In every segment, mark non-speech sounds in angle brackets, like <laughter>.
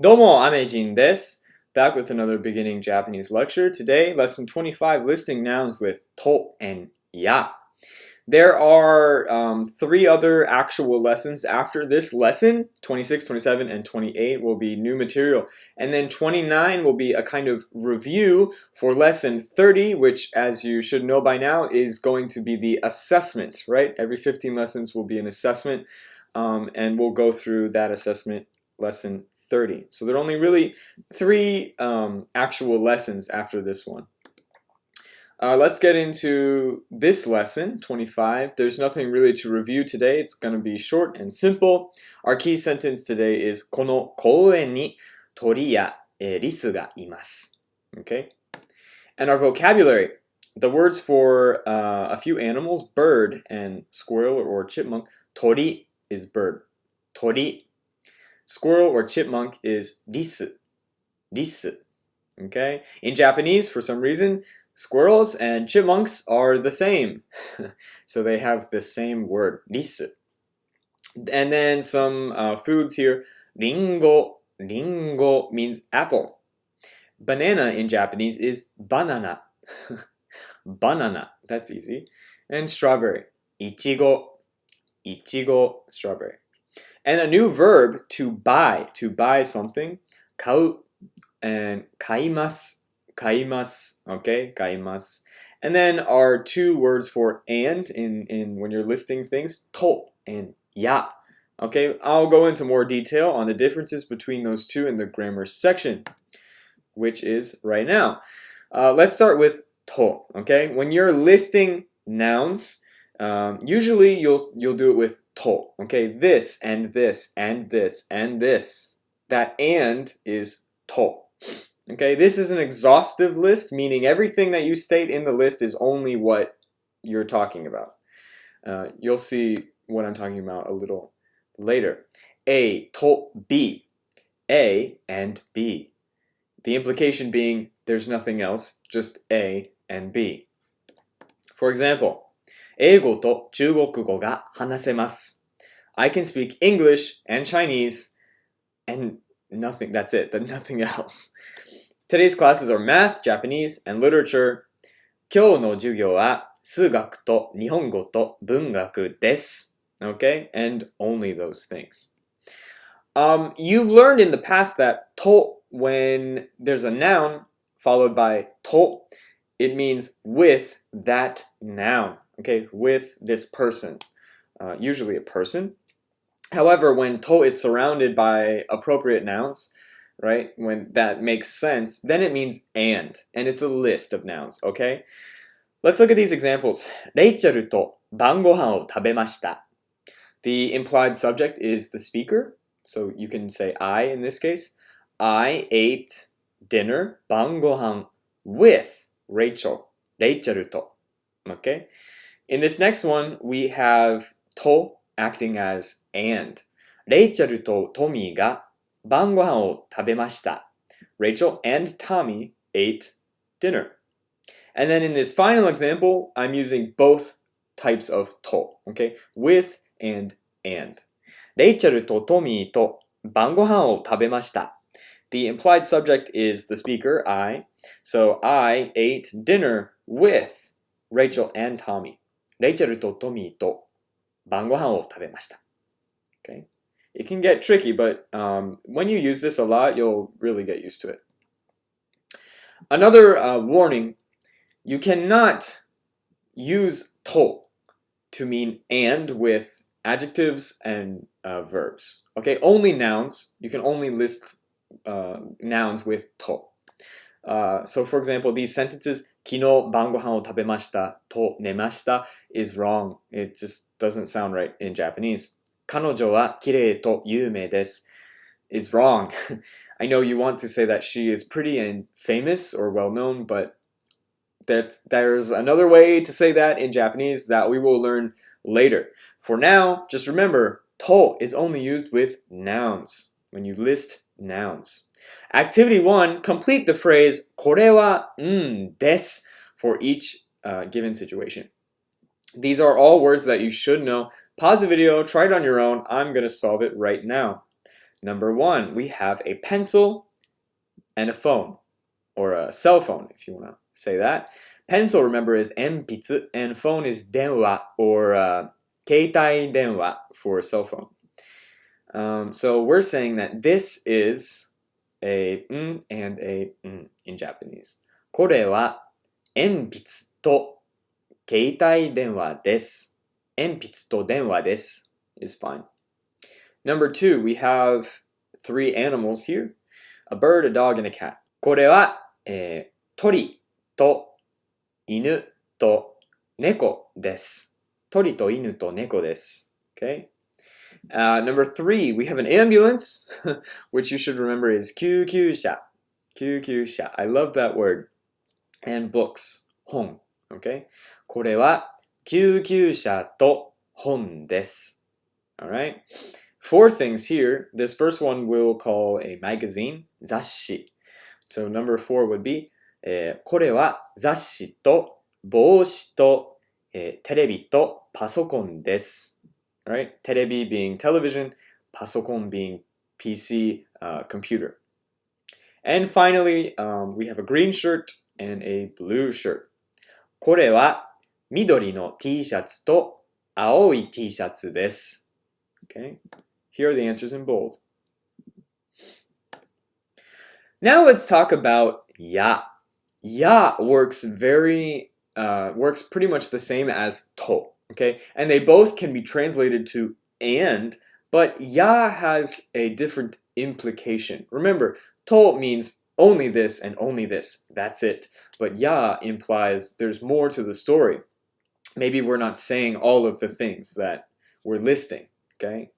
Domo Amejin desu. Back with another beginning Japanese lecture. Today, lesson 25, listing nouns with to and ya. There are um, three other actual lessons after this lesson. 26, 27, and 28 will be new material. And then 29 will be a kind of review for lesson 30, which as you should know by now is going to be the assessment, right? Every 15 lessons will be an assessment. Um, and we'll go through that assessment lesson 30. So there are only really three um, actual lessons after this one. Uh, let's get into this lesson, 25. There's nothing really to review today. It's going to be short and simple. Our key sentence today is この公園に鳥やリスがいます. Okay? And our vocabulary. The words for uh, a few animals, bird and squirrel or chipmunk. Tori is bird. Tori Squirrel or chipmunk is risu. Risu. Okay? In Japanese, for some reason, squirrels and chipmunks are the same. <laughs> so they have the same word, risu. And then some uh, foods here. Ringo. Ringo means apple. Banana in Japanese is banana. <laughs> banana. That's easy. And strawberry. Ichigo. Ichigo, strawberry. And a new verb to buy, to buy something, kau and kaimasu, kaimasu, okay, kaimasu. And then our two words for and in, in when you're listing things, to and ya. Okay, I'll go into more detail on the differences between those two in the grammar section, which is right now. Uh, let's start with to, okay? When you're listing nouns, um, usually you'll you'll do it with to. Okay, this and this and this and this. That and is to. Okay, this is an exhaustive list, meaning everything that you state in the list is only what you're talking about. Uh, you'll see what I'm talking about a little later. A to B. A and B. The implication being there's nothing else, just A and B. For example, 英語と中国語が話せます。I can speak English and Chinese and nothing, that's it, but nothing else. Today's classes are math, Japanese, and literature. 今日の授業は数学と日本語と文学です。Okay? And only those things. Um, you've learned in the past that to, when there's a noun followed by to, it means with that noun okay, with this person, uh, usually a person. However, when to is surrounded by appropriate nouns, right, when that makes sense, then it means and, and it's a list of nouns, okay? Let's look at these examples. レイチェルと晩ご飯を食べました. The implied subject is the speaker, so you can say I in this case. I ate dinner, 晩ご飯 with Rachel, レイチェルと. Okay? In this next one, we have to acting as and. レイチェルとトミーが晩ご飯を食べました。Rachel and Tommy ate dinner. And then in this final example, I'm using both types of to, okay? With and and. レイチェルとトミーと晩ご飯を食べました。The implied subject is the speaker, I. So I ate dinner with Rachel and Tommy. レイチェルとトミーと晩ご飯を食べました。Okay? It can get tricky, but um, when you use this a lot, you'll really get used to it. Another uh, warning, you cannot use to to mean and with adjectives and uh, verbs. Okay, only nouns. You can only list uh, nouns with to. Uh, so for example, these sentences, 昨日晩ご飯を食べましたと寝ました is wrong. It just doesn't sound right in Japanese. 彼女は綺麗と有名です is wrong. <laughs> I know you want to say that she is pretty and famous or well known, but that there's another way to say that in Japanese that we will learn later. For now, just remember, to is only used with nouns when you list nouns. Activity 1, complete the phrase これはんです for each uh, given situation. These are all words that you should know. Pause the video, try it on your own. I'm going to solve it right now. Number one, we have a pencil and a phone, or a cell phone, if you want to say that. Pencil, remember, is 鉛筆, and phone is 電話, or uh, 携帯電話 for a cell phone. Um, so we're saying that this is a m and a m in Japanese. これは鉛筆と携帯電話です。鉛筆と電話です is fine. Number two, we have three animals here. A bird, a dog, and a cat. これは、えー、鳥と犬と猫です。鳥と犬と猫です。Okay? Uh, number three, we have an ambulance, <laughs> which you should remember is kyukyusha. Kyukyusha. I love that word. And books, hon. Okay? Alright? Four things here. This first one we'll call a magazine, "zasshi". So number four would be、えー、これは雑誌と帽子と、えー、テレビとパソコンです。Eh, Right? テレビ being television, パソコン being PC, uh, computer. And finally, um, we have a green shirt and a blue shirt. これは緑の T シャツと青い T シャツです。Okay? Here are the answers in bold. Now let's talk about ya. Ya works very uh, works pretty much the same as to. Okay, and they both can be translated to and, but ya has a different implication. Remember, to means only this and only this. That's it. But ya implies there's more to the story. Maybe we're not saying all of the things that we're listing. Okay,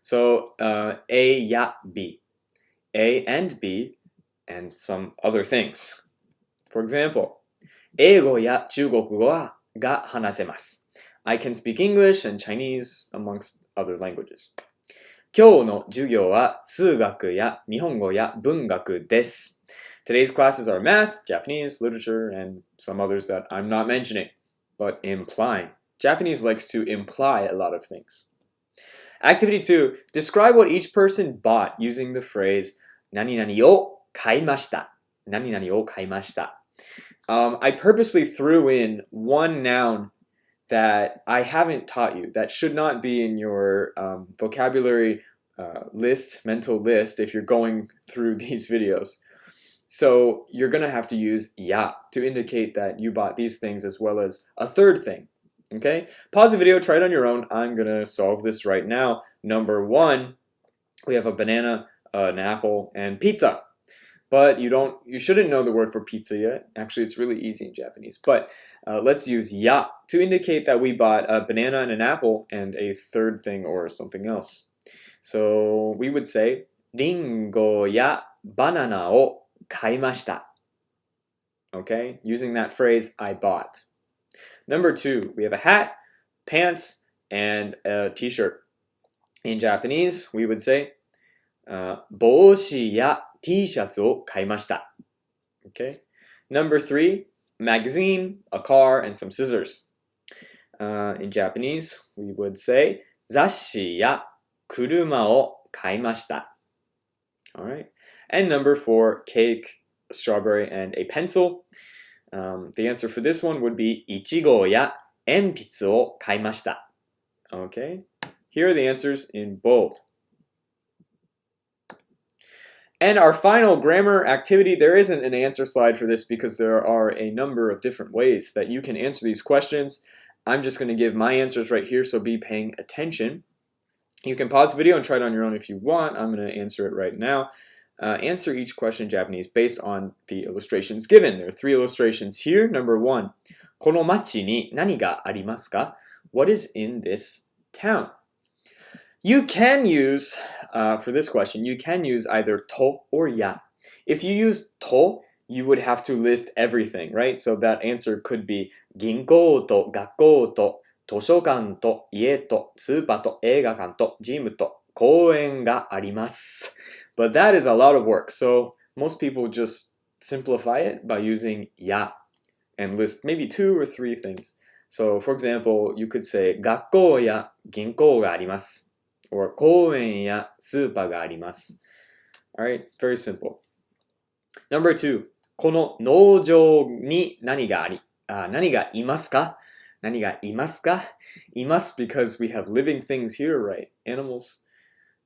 so uh, a, ya, b, a and b, and some other things. For example, 英語や中国語はが話せます。 I can speak English and Chinese amongst other languages. 今日の授業は数学や日本語や文学です。Today's classes are math, Japanese, literature, and some others that I'm not mentioning, but implying. Japanese likes to imply a lot of things. Activity 2. Describe what each person bought using the phrase 何々を買いました。何々を買いました。um, I purposely threw in one noun that I haven't taught you, that should not be in your um, vocabulary uh, list, mental list, if you're going through <laughs> these videos. So you're going to have to use ya to indicate that you bought these things as well as a third thing. Okay? Pause the video, try it on your own. I'm going to solve this right now. Number one, we have a banana, uh, an apple, and pizza But you don't, you shouldn't know the word for pizza yet. Actually, it's really easy in Japanese. But uh, let's use ya to indicate that we bought a banana and an apple and a third thing or something else. So we would say, リンゴやバナナを買いました. Okay, using that phrase, I bought. Number two, we have a hat, pants, and a t-shirt. In Japanese, we would say, uh, 帽子や T シャツを買いました。Okay. Number three, magazine, a car, and some scissors. Uh, in Japanese, we would say 雑誌や車を買いました。Alright. And number four, cake, a strawberry, and a pencil. Um, the answer for this one would be いちごや鉛筆を買いました。Okay. Here are the answers in bold. And our final grammar activity, there isn't an answer slide for this because there are a number of different ways that you can answer these questions. I'm just going to give my answers right here, so be paying attention. You can pause the video and try it on your own if you want. I'm going to answer it right now. Uh, answer each question in Japanese based on the illustrations given. There are three illustrations here. Number one, この町に何がありますか? What is in this town? You can use, uh, for this question, you can use either to or ya. If you use to, you would have to list everything, right? So that answer could be 銀行と学校と図書館と家とスーパーと映画館とジムと公園があります。But that is a lot of work. So most people just simplify it by using ya and list maybe two or three things. So for example, you could say 学校や銀行があります。 or 公園やスーパーがあります。Alright, very simple. Number two, この農場に何があり、あ何がいますか何がいますかいます because we have living things here, right? Animals.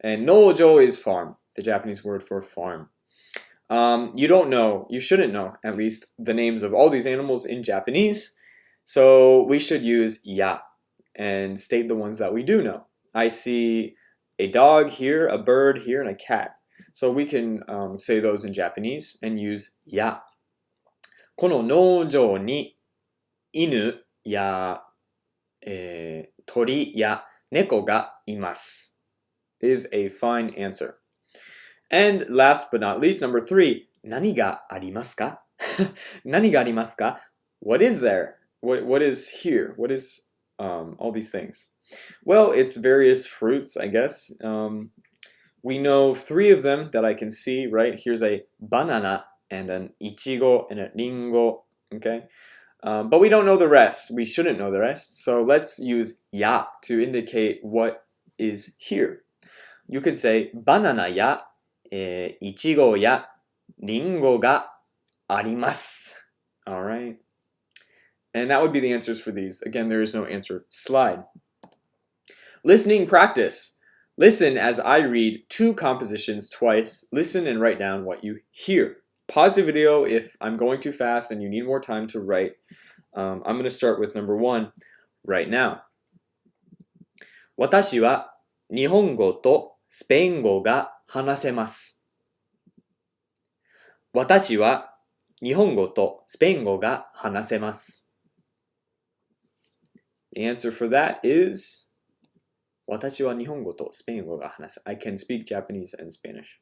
And nojo is farm, the Japanese word for farm. Um, you don't know, you shouldn't know, at least, the names of all these animals in Japanese. So we should use ya and state the ones that we do know. I see a dog here, a bird here, and a cat. So we can um, say those in Japanese and use ya. この農場に犬や、えー、鳥や猫がいます is a fine answer. And last but not least, number three, 何がありますか何がありますか <laughs> What is there? What, what is here? What is um, all these things? Well, it's various fruits, I guess. Um, we know three of them that I can see, right? Here's a banana and an ichigo and a ringo, okay? Um, but we don't know the rest. We shouldn't know the rest. So let's use ya to indicate what is here. You could say banana ya, eh, ichigo ya, ringo ga arimasu. All right. And that would be the answers for these. Again, there is no answer slide. Listening practice. Listen as I read two compositions twice. Listen and write down what you hear. Pause the video if I'm going too fast and you need more time to write. Um, I'm going to start with number one right now. 私は日本語とスペイン語が話せます。私は日本語とスペイン語が話せます。The answer for that is 私は日本語とスペイン語が話せ。I can speak Japanese and Spanish.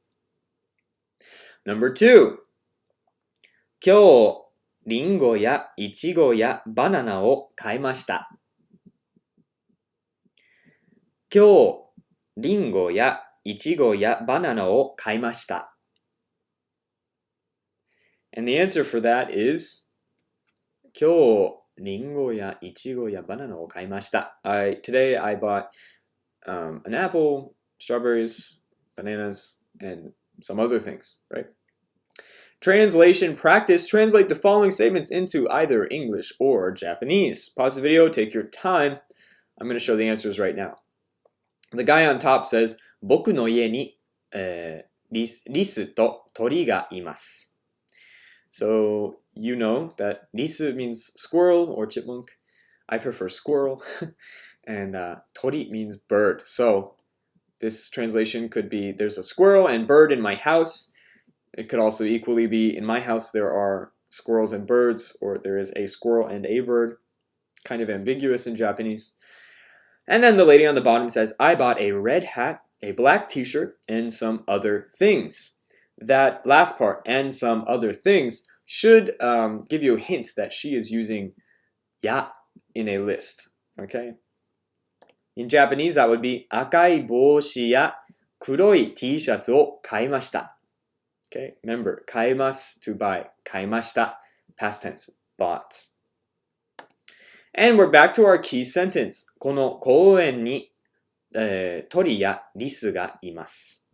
Number two 今日、リンゴやイチゴやバナナを買いました。今日、リンゴやイチゴやバナナを買いました。And the answer for that is 今日、リンゴやイチゴやバナナを買いました。I, today I bought um, an apple, strawberries, bananas, and some other things, right? Translation practice. Translate the following statements into either English or Japanese. Pause the video, take your time. I'm going to show the answers right now. The guy on top says, 僕の家に、えー、リスリスと鳥がいます。So you know that risu means squirrel or chipmunk. I prefer squirrel. <laughs> and uh, tori means bird. So this translation could be there's a squirrel and bird in my house. It could also equally be in my house there are squirrels and birds, or there is a squirrel and a bird. Kind of ambiguous in Japanese. And then the lady on the bottom says, I bought a red hat, a black t-shirt, and some other things. That last part, and some other things, should um, give you a hint that she is using ya in a list. Okay? In Japanese, that would be 赤い帽子や黒い T シャツを買いました。Okay, remember, 買います to buy. 買いました past tense, bought. And we're back to our key sentence. この公園に、えー、鳥やリスがいます。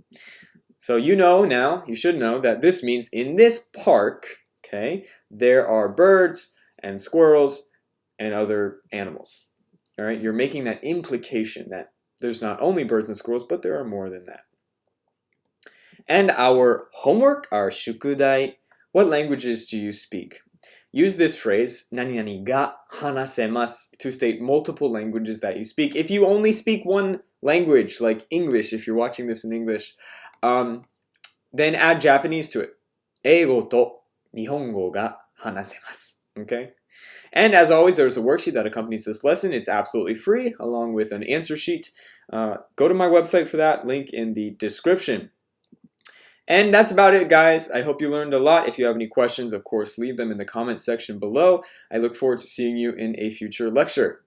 So you know now, you should know that this means in this park, okay, there are birds and squirrels and other animals. All right, you're making that implication that there's not only birds and squirrels, but there are more than that. And our homework, our shukudai, what languages do you speak? Use this phrase, nani nani ga hanasemasu, to state multiple languages that you speak. If you only speak one language, like English, if you're watching this in English, um, then add Japanese to it. Eigo to nihongo ga hanasemasu. Okay? And as always, there's a worksheet that accompanies this lesson. It's absolutely free, along with an answer sheet. Uh, go to my website for that, link in the description. And that's about it, guys. I hope you learned a lot. If you have any questions, of course, leave them in the comment section below. I look forward to seeing you in a future lecture.